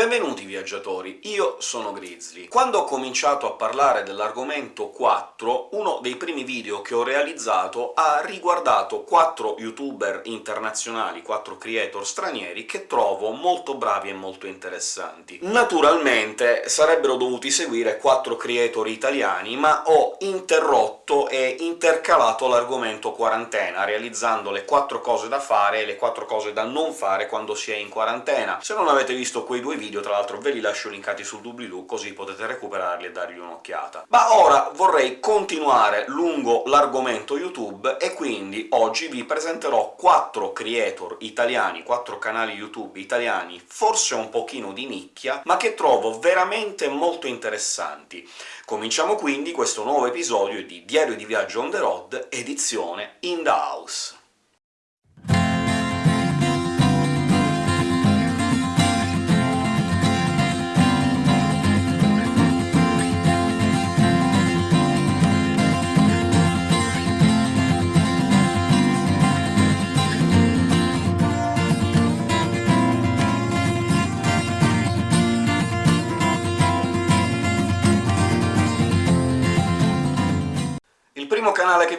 Benvenuti viaggiatori, io sono Grizzly. Quando ho cominciato a parlare dell'argomento 4, uno dei primi video che ho realizzato ha riguardato 4 youtuber internazionali, 4 creator stranieri, che trovo molto bravi e molto interessanti. Naturalmente sarebbero dovuti seguire 4 creator italiani, ma ho interrotto e intercalato l'argomento quarantena, realizzando le 4 cose da fare e le 4 cose da non fare quando si è in quarantena. Se non avete visto quei due video video, tra l'altro ve li lascio linkati sul doobly-doo, così potete recuperarli e dargli un'occhiata. Ma ora vorrei continuare lungo l'argomento YouTube, e quindi oggi vi presenterò 4 creator italiani, 4 canali YouTube italiani, forse un pochino di nicchia, ma che trovo veramente molto interessanti. Cominciamo quindi questo nuovo episodio di Diario di Viaggio on the road, edizione In the House.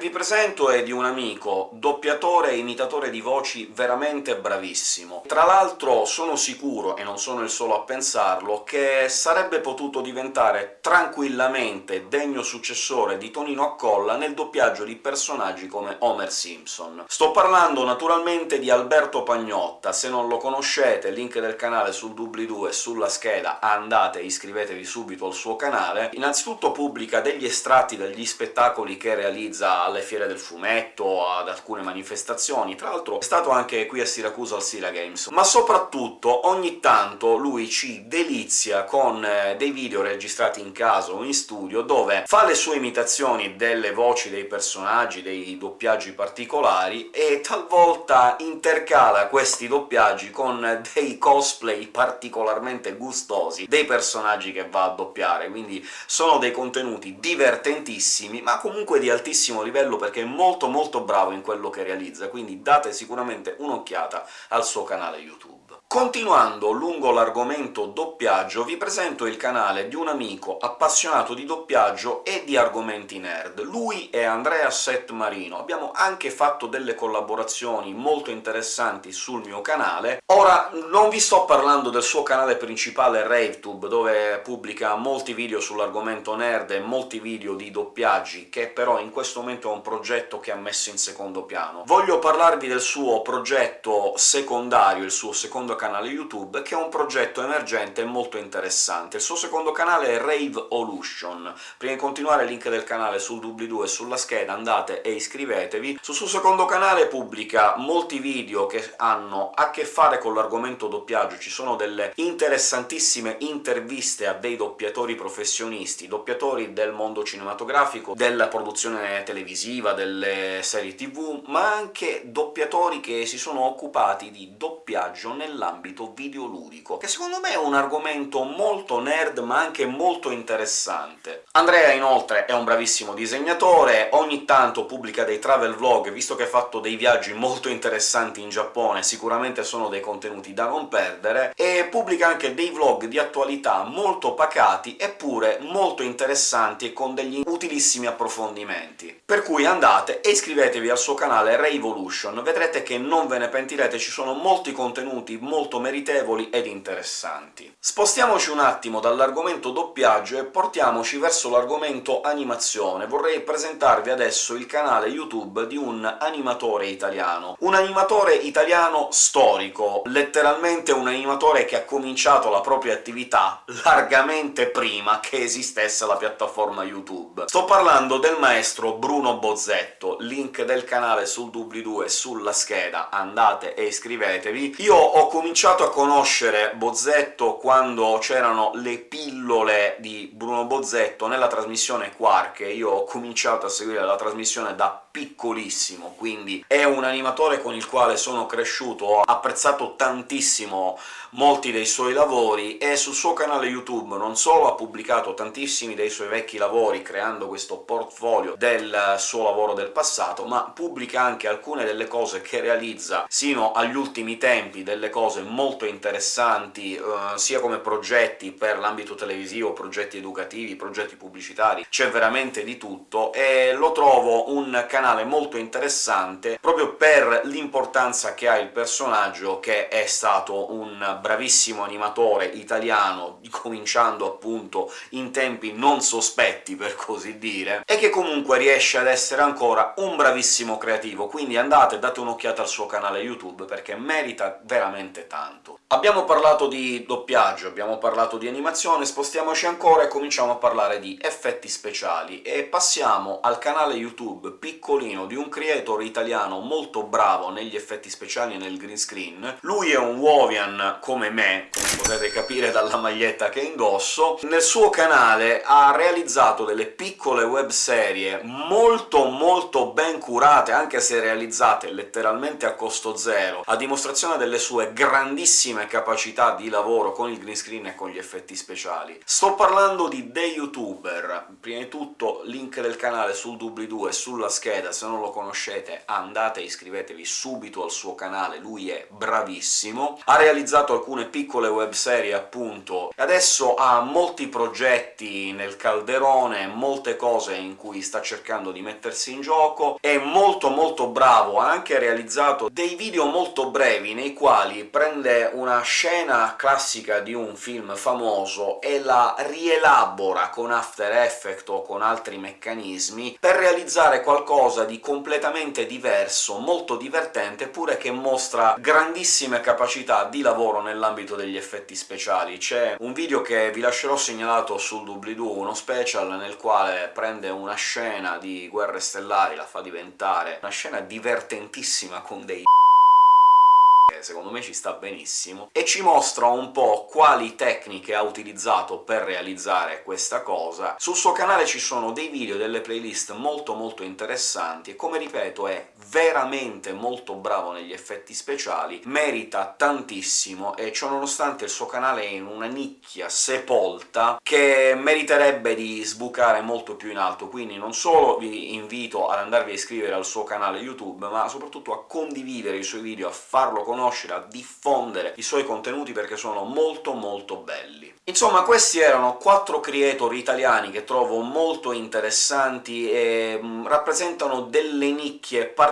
Vi presento è di un amico, doppiatore e imitatore di voci veramente bravissimo. Tra l'altro sono sicuro, e non sono il solo a pensarlo, che sarebbe potuto diventare tranquillamente degno successore di Tonino Accolla nel doppiaggio di personaggi come Homer Simpson. Sto parlando naturalmente di Alberto Pagnotta, se non lo conoscete, link del canale sul doobly-doo e sulla scheda, andate e iscrivetevi subito al suo canale. Innanzitutto pubblica degli estratti dagli spettacoli che realizza realizza alle fiere del fumetto, ad alcune manifestazioni, tra l'altro è stato anche qui a Siracusa al Sira Games, ma soprattutto ogni tanto lui ci delizia con eh, dei video registrati in casa o in studio, dove fa le sue imitazioni delle voci dei personaggi, dei doppiaggi particolari, e talvolta intercala questi doppiaggi con dei cosplay particolarmente gustosi dei personaggi che va a doppiare, quindi sono dei contenuti divertentissimi, ma comunque di altissimo livello perché è molto molto bravo in quello che realizza, quindi date sicuramente un'occhiata al suo canale YouTube. Continuando lungo l'argomento doppiaggio, vi presento il canale di un amico appassionato di doppiaggio e di argomenti nerd. Lui è Andrea Set Marino. Abbiamo anche fatto delle collaborazioni molto interessanti sul mio canale. Ora, non vi sto parlando del suo canale principale RaveTube, dove pubblica molti video sull'argomento nerd e molti video di doppiaggi, che però in questo momento è un progetto che ha messo in secondo piano. Voglio parlarvi del suo progetto secondario, il suo secondo canale YouTube, che è un progetto emergente e molto interessante. Il suo secondo canale è Rave Olution. Prima di continuare link del canale sul doobly-doo e sulla scheda, andate e iscrivetevi. Sul suo secondo canale pubblica molti video che hanno a che fare con l'argomento doppiaggio, ci sono delle interessantissime interviste a dei doppiatori professionisti, doppiatori del mondo cinematografico, della produzione televisiva, delle serie tv, ma anche doppiatori che si sono occupati di doppiaggio nell'ambito nell'ambito videoludico, che secondo me è un argomento molto nerd ma anche molto interessante. Andrea, inoltre, è un bravissimo disegnatore, ogni tanto pubblica dei travel vlog, visto che ha fatto dei viaggi molto interessanti in Giappone, sicuramente sono dei contenuti da non perdere, e pubblica anche dei vlog di attualità molto pacati, eppure molto interessanti e con degli utilissimi approfondimenti. Per cui andate e iscrivetevi al suo canale Revolution, vedrete che non ve ne pentirete, ci sono molti contenuti molto meritevoli ed interessanti. Spostiamoci un attimo dall'argomento doppiaggio e portiamoci verso l'argomento animazione. Vorrei presentarvi adesso il canale YouTube di un animatore italiano. Un animatore italiano storico, letteralmente un animatore che ha cominciato la propria attività largamente prima che esistesse la piattaforma YouTube. Sto parlando del maestro Bruno Bozzetto, link del canale sul doobly-doo e sulla scheda, andate e iscrivetevi. Io ho cominciato a conoscere Bozzetto quando c'erano le pillole di Bruno Bozzetto nella trasmissione Quark, io ho cominciato a seguire la trasmissione da piccolissimo, quindi è un animatore con il quale sono cresciuto, ho apprezzato tantissimo molti dei suoi lavori, e sul suo canale YouTube non solo ha pubblicato tantissimi dei suoi vecchi lavori, creando questo portfolio del suo lavoro del passato, ma pubblica anche alcune delle cose che realizza sino agli ultimi tempi, delle cose molto interessanti, eh, sia come progetti per l'ambito televisivo, progetti educativi, progetti pubblicitari, c'è veramente di tutto, e lo trovo un canale molto interessante proprio per l'importanza che ha il personaggio, che è stato un bravissimo animatore italiano, cominciando appunto in tempi non sospetti, per così dire, e che comunque riesce ad essere ancora un bravissimo creativo, quindi andate date un'occhiata al suo canale YouTube, perché merita veramente tanto. Abbiamo parlato di doppiaggio, abbiamo parlato di animazione, spostiamoci ancora e cominciamo a parlare di effetti speciali, e passiamo al canale YouTube piccolino di un creator italiano molto bravo negli effetti speciali e nel green screen. Lui è un Wovian come me, come potete capire dalla maglietta che indosso. Nel suo canale ha realizzato delle piccole webserie molto molto ben curate, anche se realizzate letteralmente a costo zero, a dimostrazione delle sue grandissime capacità di lavoro con il green screen e con gli effetti speciali. Sto parlando di The YouTuber. Prima di tutto link del canale sul doobly-doo e sulla scheda, se non lo conoscete andate e iscrivetevi subito al suo canale, lui è bravissimo. Ha realizzato alcune piccole webserie, appunto, e adesso ha molti progetti nel calderone, molte cose in cui sta cercando di mettersi in gioco, è molto molto bravo, ha anche realizzato dei video molto brevi nei quali prende una scena classica di un film famoso e la rielabora con After Effects o con altri meccanismi per realizzare qualcosa di completamente diverso, molto divertente, pure che mostra grandissime capacità di lavoro nell'ambito degli effetti speciali. C'è un video che vi lascerò segnalato sul doobly-doo, uno special nel quale prende una scena di Guerre Stellari, la fa diventare una scena divertentissima con dei secondo me ci sta benissimo, e ci mostra un po' quali tecniche ha utilizzato per realizzare questa cosa. Sul suo canale ci sono dei video, delle playlist molto molto interessanti, e come ripeto è veramente molto bravo negli effetti speciali, merita tantissimo, e ciò nonostante il suo canale è in una nicchia sepolta che meriterebbe di sbucare molto più in alto, quindi non solo vi invito ad andarvi a iscrivere al suo canale YouTube, ma soprattutto a condividere i suoi video, a farlo conoscere a diffondere i suoi contenuti perché sono molto molto belli. Insomma, questi erano quattro creator italiani che trovo molto interessanti e mh, mm, rappresentano delle nicchie particolari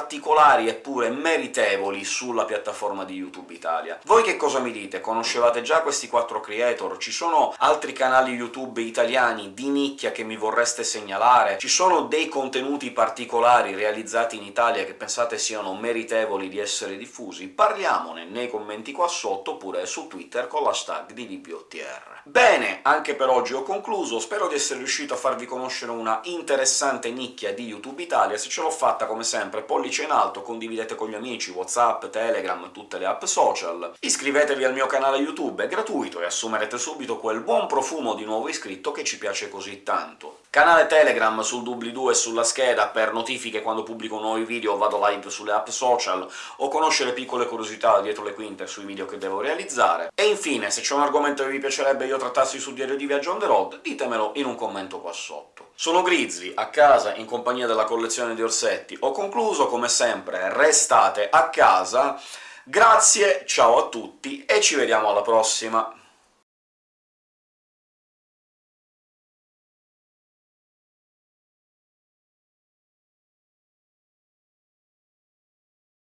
eppure meritevoli sulla piattaforma di YouTube Italia. Voi che cosa mi dite? Conoscevate già questi quattro creator? Ci sono altri canali YouTube italiani di nicchia che mi vorreste segnalare? Ci sono dei contenuti particolari realizzati in Italia che pensate siano meritevoli di essere diffusi? Parliamo parliamone nei commenti qua sotto, oppure su Twitter con l'hashtag di DBOTR. Bene, anche per oggi ho concluso, spero di essere riuscito a farvi conoscere una interessante nicchia di YouTube Italia, se ce l'ho fatta come sempre pollice in alto, condividete con gli amici, Whatsapp, Telegram, tutte le app social, iscrivetevi al mio canale YouTube, è gratuito e assumerete subito quel buon profumo di nuovo iscritto che ci piace così tanto. Canale Telegram sul doobly-doo e sulla scheda per notifiche quando pubblico nuovi video o vado live sulle app social, o conoscere piccole curiosità dietro le quinte sui video che devo realizzare. E infine, se c'è un argomento che vi piacerebbe io trattassi sul diario di viaggio on the road, ditemelo in un commento qua sotto. Sono Grizzly, a casa, in compagnia della collezione di orsetti. Ho concluso, come sempre, restate a casa, grazie, ciao a tutti, e ci vediamo alla prossima!